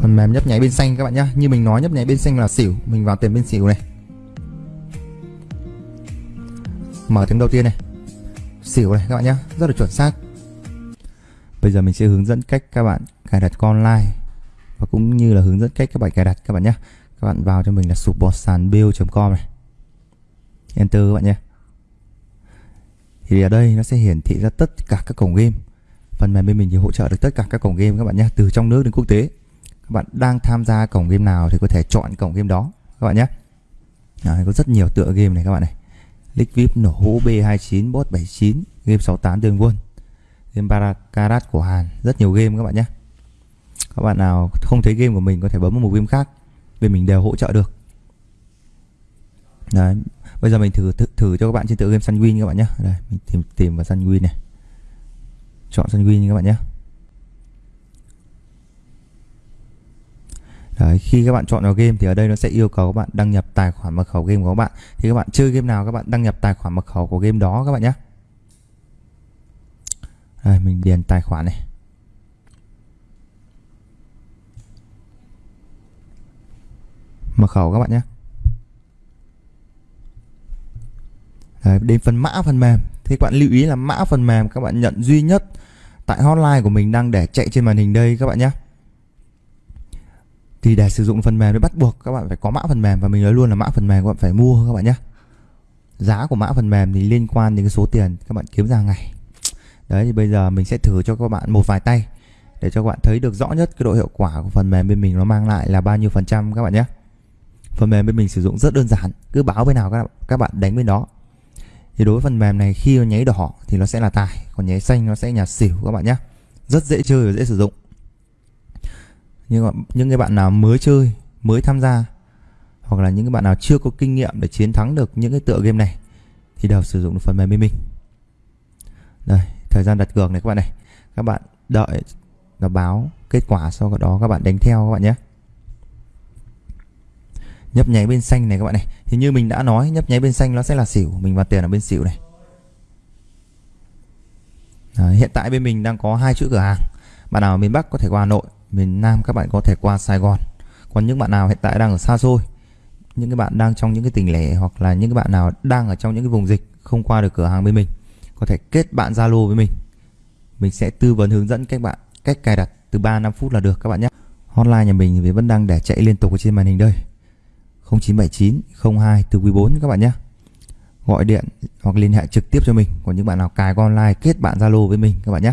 phần mềm nhấp nháy bên xanh các bạn nhé như mình nói, nhấp nháy bên xanh là xỉu. Mình vào tiền bên xỉu này. Mở tiếng đầu tiên này. Xỉu này các bạn nhé rất là chuẩn xác. Bây giờ mình sẽ hướng dẫn cách các bạn cài đặt con online và cũng như là hướng dẫn cách các bạn cài đặt các bạn nhé các bạn vào cho mình là support sàn com này. Enter các bạn nhé thì ở đây nó sẽ hiển thị ra tất cả các cổng game. Phần mềm bên mình thì hỗ trợ được tất cả các cổng game các bạn nhé từ trong nước đến quốc tế các bạn đang tham gia cổng game nào thì có thể chọn cổng game đó các bạn nhé. Đấy, có rất nhiều tựa game này các bạn này. League VIP nổ hũ B29 bot 79 game 68 đường quân game Baracarat của Hàn. Rất nhiều game các bạn nhé. Các bạn nào không thấy game của mình có thể bấm vào một game khác bên mình đều hỗ trợ được. Đấy. Bây giờ mình thử, thử thử cho các bạn trên tựa game Sunwin các bạn nhé. Đây, mình tìm tìm vào Sunwin này. Chọn Sunwin các bạn nhé. Đấy, khi các bạn chọn vào game thì ở đây nó sẽ yêu cầu các bạn đăng nhập tài khoản mật khẩu game của các bạn. Thì các bạn chơi game nào các bạn đăng nhập tài khoản mật khẩu của game đó các bạn nhé. Đây, mình điền tài khoản này. Mật khẩu các bạn nhé. Đấy, đến phần mã phần mềm. Thì các bạn lưu ý là mã phần mềm các bạn nhận duy nhất tại hotline của mình đang để chạy trên màn hình đây các bạn nhé thì để sử dụng phần mềm thì bắt buộc các bạn phải có mã phần mềm và mình nói luôn là mã phần mềm các bạn phải mua các bạn nhé. Giá của mã phần mềm thì liên quan đến cái số tiền các bạn kiếm ra ngày. Đấy, thì bây giờ mình sẽ thử cho các bạn một vài tay để cho các bạn thấy được rõ nhất cái độ hiệu quả của phần mềm bên mình nó mang lại là bao nhiêu phần trăm các bạn nhé. Phần mềm bên mình sử dụng rất đơn giản, cứ báo bên nào các bạn đánh bên đó. Thì đối với phần mềm này khi nó nháy đỏ thì nó sẽ là tài, còn nháy xanh nó sẽ nhà xỉu các bạn nhé. Rất dễ chơi và dễ sử dụng nhưng mà những cái bạn nào mới chơi mới tham gia hoặc là những cái bạn nào chưa có kinh nghiệm để chiến thắng được những cái tựa game này thì đều sử dụng được phần mềm bên mình đây thời gian đặt cược này các bạn này. Các bạn đợi nó báo kết quả sau đó các bạn đánh theo các bạn nhé. Nhấp nháy bên xanh này các bạn này. Thì như mình đã nói nhấp nháy bên xanh nó sẽ là xỉu mình vào tiền ở bên xỉu này. Đấy, hiện tại bên mình đang có hai chuỗi cửa hàng. Bạn nào ở miền Bắc có thể qua Hà Nội miền Nam các bạn có thể qua Sài Gòn. Còn những bạn nào hiện tại đang ở xa xôi những cái bạn đang trong những cái tỉnh lẻ hoặc là những cái bạn nào đang ở trong những cái vùng dịch không qua được cửa hàng bên mình có thể kết bạn Zalo với mình. Mình sẽ tư vấn hướng dẫn các bạn cách cài đặt từ 3 5 phút là được các bạn nhé. Hotline nhà mình thì vẫn đang để chạy liên tục ở trên màn hình đây. 0979 02 từ quý 4 các bạn nhé. Gọi điện hoặc liên hệ trực tiếp cho mình. Còn những bạn nào cài online kết bạn Zalo với mình các bạn nhé.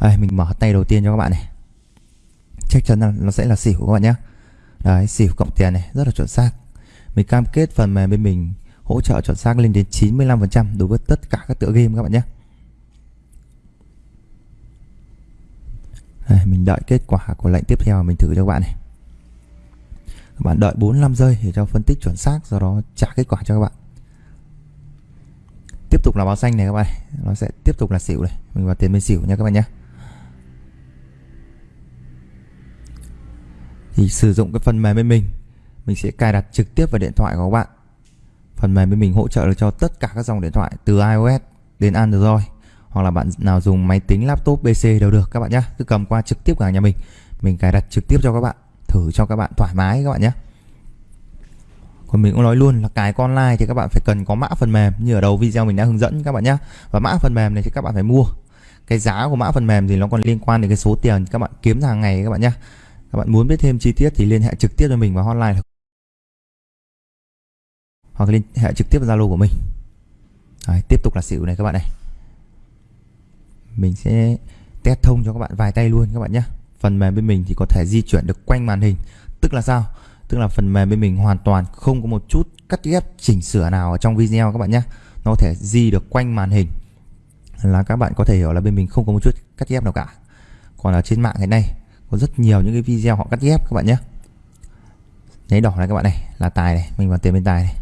Đây, mình mở tay đầu tiên cho các bạn này chắc chắn là nó sẽ là xỉu các bạn nhé đấy xỉu cộng tiền này rất là chuẩn xác. Mình cam kết phần mềm bên mình hỗ trợ chuẩn xác lên đến 95% đối với tất cả các tựa game các bạn nhé đây, mình đợi kết quả của lệnh tiếp theo mình thử cho các bạn này. Các bạn đợi 45 giây để cho phân tích chuẩn xác do đó trả kết quả cho các bạn. Tiếp tục là báo xanh này các bạn nó sẽ tiếp tục là xỉu này. Mình vào tiền bên xỉu nha các bạn nhé thì sử dụng cái phần mềm bên mình. Mình sẽ cài đặt trực tiếp vào điện thoại của các bạn. Phần mềm bên mình hỗ trợ được cho tất cả các dòng điện thoại, từ iOS đến Android, hoặc là bạn nào dùng máy tính, laptop PC đều được các bạn nhé cứ cầm qua trực tiếp cả nhà mình. Mình cài đặt trực tiếp cho các bạn, thử cho các bạn thoải mái các bạn nhé còn mình cũng nói luôn là cài online thì các bạn phải cần có mã phần mềm, như ở đầu video mình đã hướng dẫn các bạn nhé và mã phần mềm này thì các bạn phải mua. Cái giá của mã phần mềm thì nó còn liên quan đến cái số tiền các bạn kiếm hàng ngày các bạn nhé các bạn muốn biết thêm chi tiết thì liên hệ trực tiếp cho mình vào hotline hoặc liên hệ trực tiếp vào Zalo của mình. Đấy, tiếp tục là xỉu này các bạn này. Mình sẽ test thông cho các bạn vài tay luôn các bạn nhé. Phần mềm bên mình thì có thể di chuyển được quanh màn hình. Tức là sao? Tức là phần mềm bên mình hoàn toàn không có một chút cắt ghép chỉnh sửa nào ở trong video các bạn nhé. Nó có thể di được quanh màn hình. Là các bạn có thể hiểu là bên mình không có một chút cắt ghép nào cả. Còn ở trên mạng hiện nay có rất nhiều những cái video họ cắt ghép các bạn nhé. Nháy đỏ này các bạn này, là tài này, mình vào tiền bên tài này.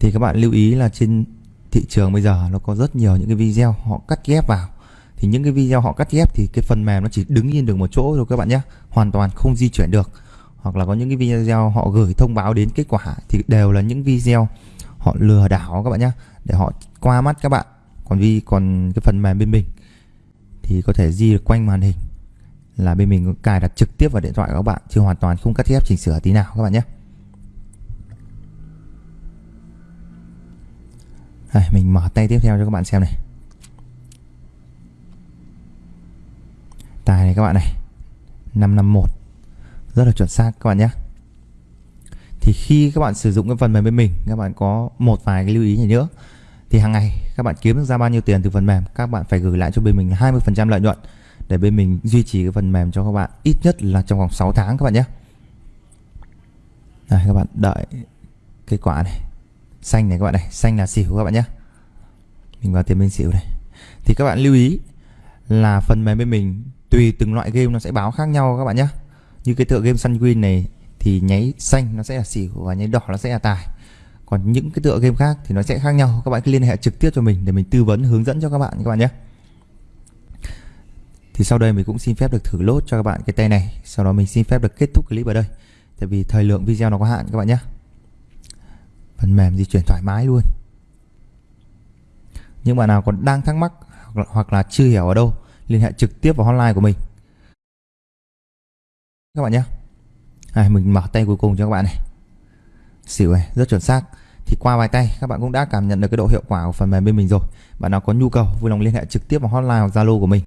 Thì các bạn lưu ý là trên thị trường bây giờ nó có rất nhiều những cái video họ cắt ghép vào. Thì những cái video họ cắt ghép thì cái phần mềm nó chỉ đứng yên được một chỗ thôi các bạn nhé. Hoàn toàn không di chuyển được. Hoặc là có những cái video họ gửi thông báo đến kết quả thì đều là những video họ lừa đảo các bạn nhé. Để họ qua mắt các bạn. Còn vì còn cái phần mềm bên mình thì có thể di được quanh màn hình là bên mình cài đặt trực tiếp vào điện thoại của các bạn chứ hoàn toàn không cắt ghép chỉnh sửa tí nào các bạn nhé. Đây, mình mở tay tiếp theo cho các bạn xem này. Tài này các bạn này 551 rất là chuẩn xác các bạn nhé. Thì khi các bạn sử dụng cái phần mềm bên mình các bạn có một vài cái lưu ý này nữa thì hàng ngày các bạn kiếm được ra bao nhiêu tiền từ phần mềm các bạn phải gửi lại cho bên mình 20% lợi nhuận để bên mình duy trì cái phần mềm cho các bạn, ít nhất là trong vòng 6 tháng các bạn nhé. Đây các bạn đợi kết quả này. Xanh này các bạn này, xanh là xỉu các bạn nhé. Mình vào tiền bên xỉu này. Thì các bạn lưu ý là phần mềm bên mình tùy từng loại game nó sẽ báo khác nhau các bạn nhé. Như cái tựa game Sunwin này thì nháy xanh nó sẽ là xỉu và nháy đỏ nó sẽ là tài. Còn những cái tựa game khác thì nó sẽ khác nhau. Các bạn cứ liên hệ trực tiếp cho mình để mình tư vấn hướng dẫn cho các bạn các bạn nhé thì sau đây mình cũng xin phép được thử lốt cho các bạn cái tay này. Sau đó mình xin phép được kết thúc clip ở đây. Tại vì thời lượng video nó có hạn các bạn nhé. Phần mềm di chuyển thoải mái luôn. Những bạn nào còn đang thắc mắc hoặc là chưa hiểu ở đâu liên hệ trực tiếp vào hotline của mình. Các bạn nhé. À, mình mở tay cuối cùng cho các bạn này. Xỉu này rất chuẩn xác. Thì qua vài tay các bạn cũng đã cảm nhận được cái độ hiệu quả của phần mềm bên mình rồi. Bạn nào có nhu cầu vui lòng liên hệ trực tiếp vào hotline hoặc zalo của mình.